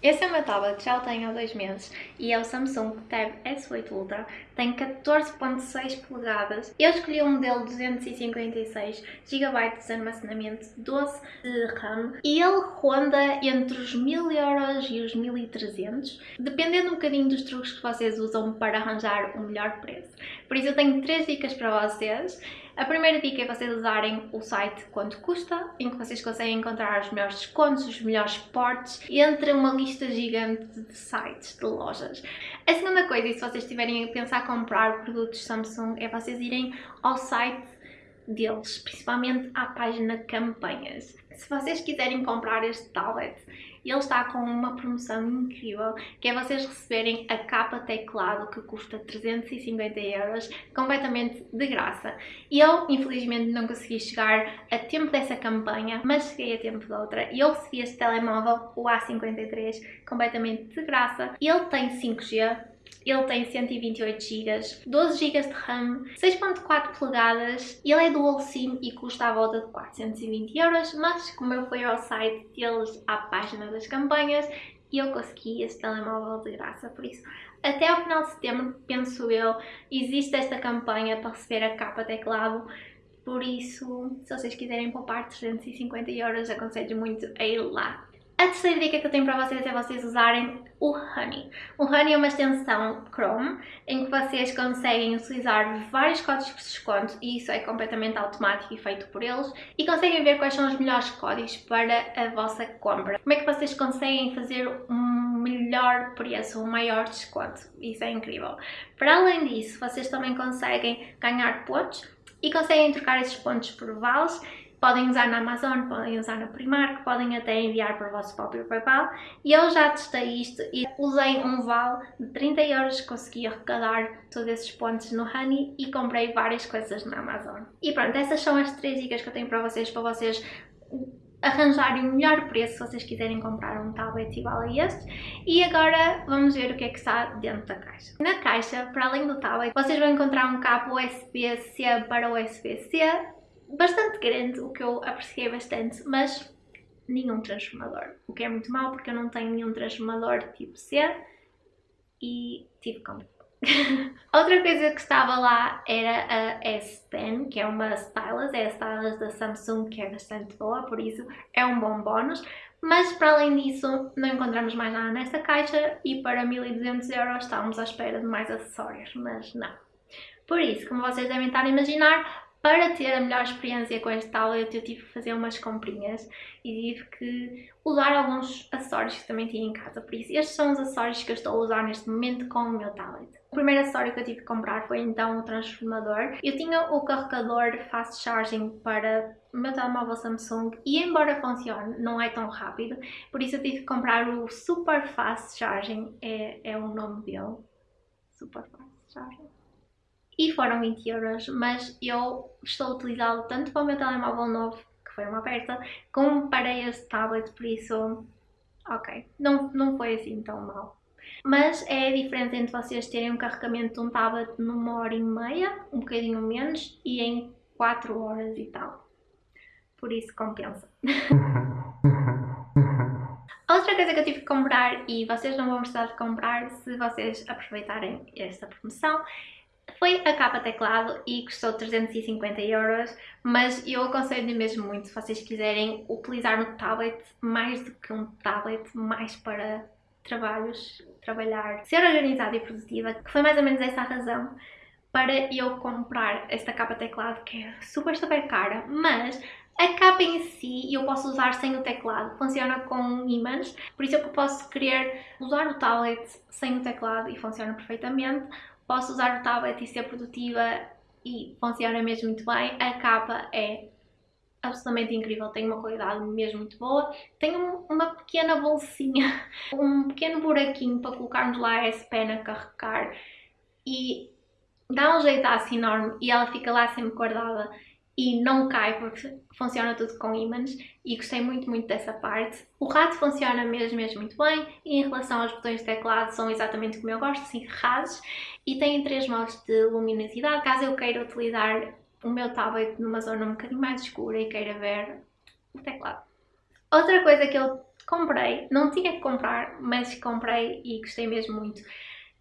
Esse é o meu tablet, já o tenho há dois meses e é o Samsung Tab S8 Ultra, tem 14.6 polegadas. Eu escolhi um modelo 256 GB de armazenamento, 12 de RAM e ele ronda entre os 1000 euros e os 1300, dependendo um bocadinho dos truques que vocês usam para arranjar o melhor preço. Por isso eu tenho três dicas para vocês. A primeira dica é vocês usarem o site quanto custa, em que vocês conseguem encontrar os melhores descontos, os melhores portes, entre uma lista gigante de sites, de lojas. A segunda coisa, e se vocês estiverem a pensar comprar produtos Samsung, é vocês irem ao site deles, principalmente à página campanhas. Se vocês quiserem comprar este tablet, ele está com uma promoção incrível, que é vocês receberem a capa teclado que custa 350 euros, completamente de graça. Eu, infelizmente, não consegui chegar a tempo dessa campanha, mas cheguei a tempo de outra. E eu recebi este telemóvel, o A53, completamente de graça. Ele tem 5G, ele tem 128 GB, 12 GB de RAM, 6.4 polegadas, ele é dual SIM e custa à volta de 420 euros, mas como eu fui ao site deles, à página das campanhas, eu consegui esse telemóvel de graça, por isso até ao final de setembro, penso eu, existe esta campanha para receber a capa teclado, por isso, se vocês quiserem poupar 350 euros, aconselho muito a ir lá. A terceira dica que eu tenho para vocês é vocês usarem o Honey. O Honey é uma extensão Chrome em que vocês conseguem utilizar vários códigos de desconto e isso é completamente automático e feito por eles e conseguem ver quais são os melhores códigos para a vossa compra. Como é que vocês conseguem fazer um melhor preço, um maior desconto. Isso é incrível. Para além disso, vocês também conseguem ganhar pontos e conseguem trocar esses pontos por vales Podem usar na Amazon, podem usar na Primark, podem até enviar para o vosso próprio PayPal. E eu já testei isto e usei um vale de 30 euros, consegui arrecadar todos esses pontos no Honey e comprei várias coisas na Amazon. E pronto, essas são as três dicas que eu tenho para vocês, para vocês arranjarem o melhor preço se vocês quiserem comprar um tablet igual a este. E agora vamos ver o que é que está dentro da caixa. Na caixa, para além do tablet, vocês vão encontrar um cabo USB-C para USB-C, bastante grande, o que eu apreciei bastante, mas nenhum transformador. O que é muito mau porque eu não tenho nenhum transformador tipo C e tive como. Outra coisa que estava lá era a S Pen, que é uma stylus, é a stylus da Samsung que é bastante boa, por isso é um bom bónus. Mas para além disso não encontramos mais nada nesta caixa e para 1200 euros estávamos à espera de mais acessórios, mas não. Por isso, como vocês devem estar a imaginar, para ter a melhor experiência com este tablet eu tive que fazer umas comprinhas e tive que usar alguns acessórios que também tinha em casa, por isso estes são os acessórios que eu estou a usar neste momento com o meu tablet. O primeiro acessório que eu tive que comprar foi então o transformador. Eu tinha o carregador fast charging para o meu telemóvel Samsung e embora funcione, não é tão rápido, por isso eu tive que comprar o Super Fast Charging, é, é o nome dele. Super Fast Charging e foram 20 euros, mas eu estou a utilizá-lo tanto para o meu telemóvel novo, que foi uma aperta, como para este tablet, por isso, ok, não, não foi assim tão mal. Mas é a diferença entre vocês terem um carregamento de um tablet numa hora e meia, um bocadinho menos, e em 4 horas e tal. Por isso compensa. Outra coisa que eu tive que comprar, e vocês não vão precisar de comprar se vocês aproveitarem esta promoção, foi a capa teclado e custou 350 euros, mas eu aconselho mesmo muito se vocês quiserem utilizar no tablet mais do que um tablet, mais para trabalhos, trabalhar, ser organizada e produtiva, que foi mais ou menos essa a razão para eu comprar esta capa teclado que é super super cara, mas a capa em si eu posso usar sem o teclado, funciona com ímãs, por isso eu posso querer usar o tablet sem o teclado e funciona perfeitamente, posso usar o tablet e ser produtiva e funciona mesmo muito bem. A capa é absolutamente incrível, tem uma qualidade mesmo muito boa. Tem uma pequena bolsinha, um pequeno buraquinho para colocarmos lá a S-Pen a carregar e dá um jeitaço enorme e ela fica lá sempre guardada e não cai porque funciona tudo com ímãs e gostei muito, muito dessa parte. O rato funciona mesmo, mesmo muito bem e em relação aos botões de teclado são exatamente como eu gosto, assim rasos e têm três modos de luminosidade, caso eu queira utilizar o meu tablet numa zona um bocadinho mais escura e queira ver o teclado. Outra coisa que eu comprei, não tinha que comprar, mas comprei e gostei mesmo muito.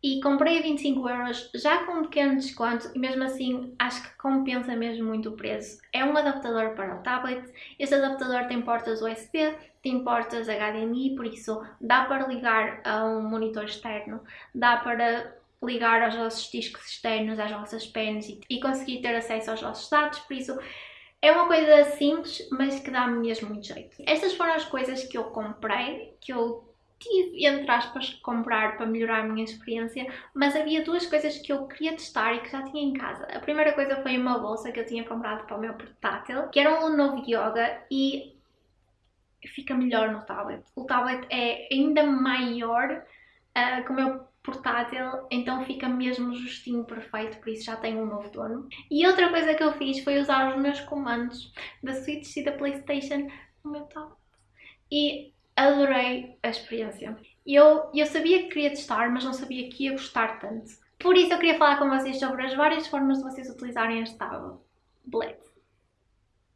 E comprei a 25 euros, já com um pequeno desconto, e mesmo assim acho que compensa mesmo muito o preço. É um adaptador para o tablet, este adaptador tem portas USB, tem portas HDMI, por isso dá para ligar a um monitor externo, dá para ligar aos vossos discos externos, às vossas pens e, e conseguir ter acesso aos vossos dados, por isso é uma coisa simples, mas que dá mesmo muito jeito. Estas foram as coisas que eu comprei, que eu tive, entre aspas, que comprar para melhorar a minha experiência, mas havia duas coisas que eu queria testar e que já tinha em casa. A primeira coisa foi uma bolsa que eu tinha comprado para o meu portátil, que era um Lenovo Yoga e fica melhor no tablet. O tablet é ainda maior uh, que o meu portátil, então fica mesmo justinho perfeito, por isso já tenho um novo dono. E outra coisa que eu fiz foi usar os meus comandos da Switch e da Playstation no meu tablet. E adorei a experiência. Eu, eu sabia que queria testar, mas não sabia que ia gostar tanto. Por isso eu queria falar com vocês sobre as várias formas de vocês utilizarem este tablet.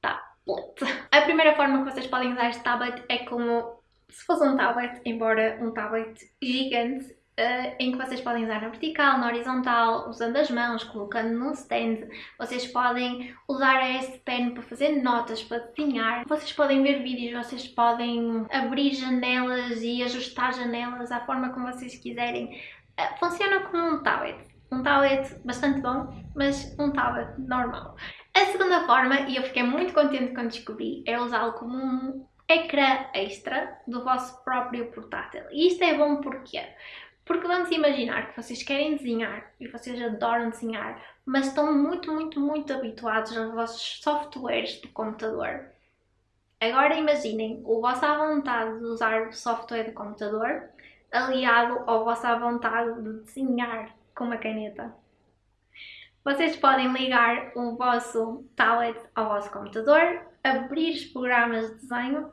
Tablet. A primeira forma que vocês podem usar este tablet é como se fosse um tablet, embora um tablet gigante Uh, em que vocês podem usar na vertical, na horizontal, usando as mãos, colocando num stand. Vocês podem usar este pen para fazer notas, para desenhar. Vocês podem ver vídeos, vocês podem abrir janelas e ajustar janelas à forma como vocês quiserem. Uh, funciona como um tablet. Um tablet bastante bom, mas um tablet normal. A segunda forma, e eu fiquei muito contente quando descobri, é usá-lo como um ecrã extra do vosso próprio portátil. E isto é bom porque porque vamos imaginar que vocês querem desenhar e vocês adoram desenhar, mas estão muito, muito, muito habituados aos vossos softwares de computador. Agora imaginem o vosso à vontade de usar o software de computador aliado à vontade de desenhar com uma caneta. Vocês podem ligar o vosso tablet ao vosso computador, abrir os programas de desenho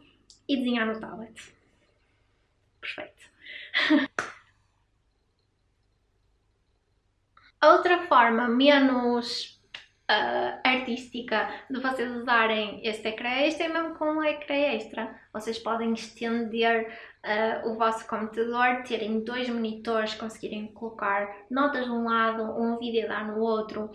e desenhar no tablet. Perfeito. Outra forma menos uh, artística de vocês usarem este ecrã extra é mesmo com um ecrã extra. Vocês podem estender uh, o vosso computador, terem dois monitores, conseguirem colocar notas de um lado, um vídeo dar no outro.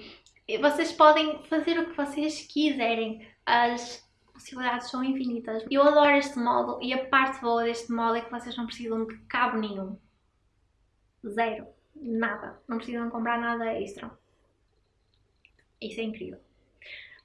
E vocês podem fazer o que vocês quiserem. As possibilidades são infinitas. Eu adoro este modo e a parte boa deste modo é que vocês não precisam de cabo nenhum. Zero nada, não precisam comprar nada extra. Isso é incrível.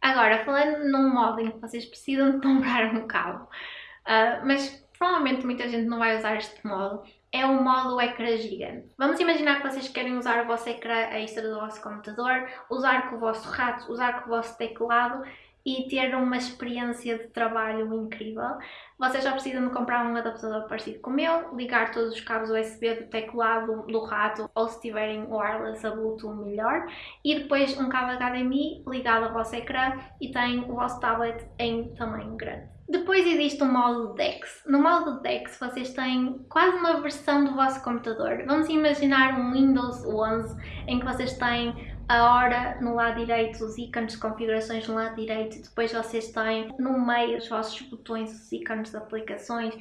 Agora, falando num que vocês precisam de comprar um cabo, uh, mas provavelmente muita gente não vai usar este modo, é o modo ecrã gigante. Vamos imaginar que vocês querem usar o vosso ecrã extra do vosso computador, usar com o vosso rato, usar com o vosso teclado e ter uma experiência de trabalho incrível. Vocês já precisam de comprar um adaptador parecido com o meu, ligar todos os cabos USB do teclado, do rato ou se tiverem wireless a Bluetooth melhor e depois um cabo HDMI ligado ao vosso ecrã e tem o vosso tablet em tamanho grande. Depois existe o modo DeX. No modo DeX vocês têm quase uma versão do vosso computador. Vamos imaginar um Windows 11 em que vocês têm a hora no lado direito, os ícones de configurações no lado direito e depois vocês têm no meio os vossos botões, os ícones de aplicações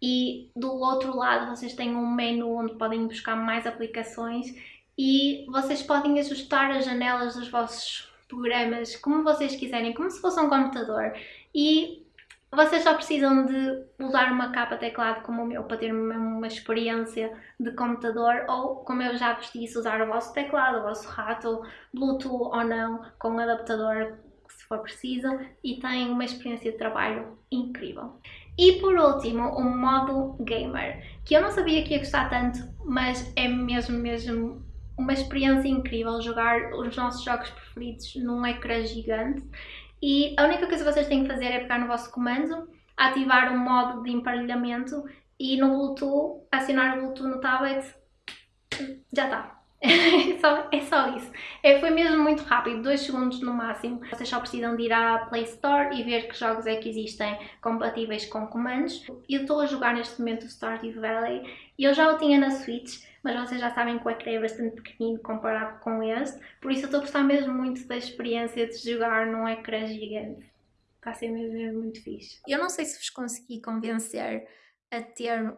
e do outro lado vocês têm um menu onde podem buscar mais aplicações e vocês podem ajustar as janelas dos vossos programas como vocês quiserem, como se fosse um computador e vocês só precisam de usar uma capa teclado como o meu para ter uma experiência de computador ou, como eu já vos disse, usar o vosso teclado, o vosso rato, Bluetooth ou não, com um adaptador se for preciso e tem uma experiência de trabalho incrível. E por último, o modo gamer, que eu não sabia que ia gostar tanto, mas é mesmo, mesmo uma experiência incrível jogar os nossos jogos preferidos num ecrã gigante e a única coisa que vocês têm que fazer é pegar no vosso comando, ativar o modo de emparelhamento e no Bluetooth, acionar o Bluetooth no tablet, já está. é, só, é só isso. É, foi mesmo muito rápido, 2 segundos no máximo. Vocês só precisam de ir à Play Store e ver que jogos é que existem compatíveis com comandos. Eu estou a jogar neste momento o Stardew Valley eu já o tinha na Switch, mas vocês já sabem que o ecrã é bastante pequenino comparado com este, por isso eu estou a gostar mesmo muito da experiência de jogar num ecrã gigante. Está a ser mesmo, muito fixe. Eu não sei se vos consegui convencer a ter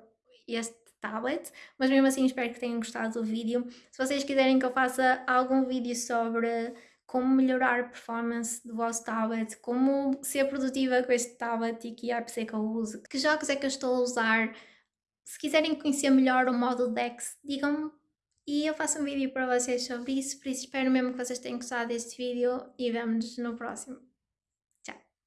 este tablet, mas mesmo assim espero que tenham gostado do vídeo. Se vocês quiserem que eu faça algum vídeo sobre como melhorar a performance do vosso tablet, como ser produtiva com este tablet e que apps é que eu uso, que jogos é que eu estou a usar. Se quiserem conhecer melhor o modo DeX, digam-me e eu faço um vídeo para vocês sobre isso, por isso espero mesmo que vocês tenham gostado deste vídeo e vemo-nos no próximo.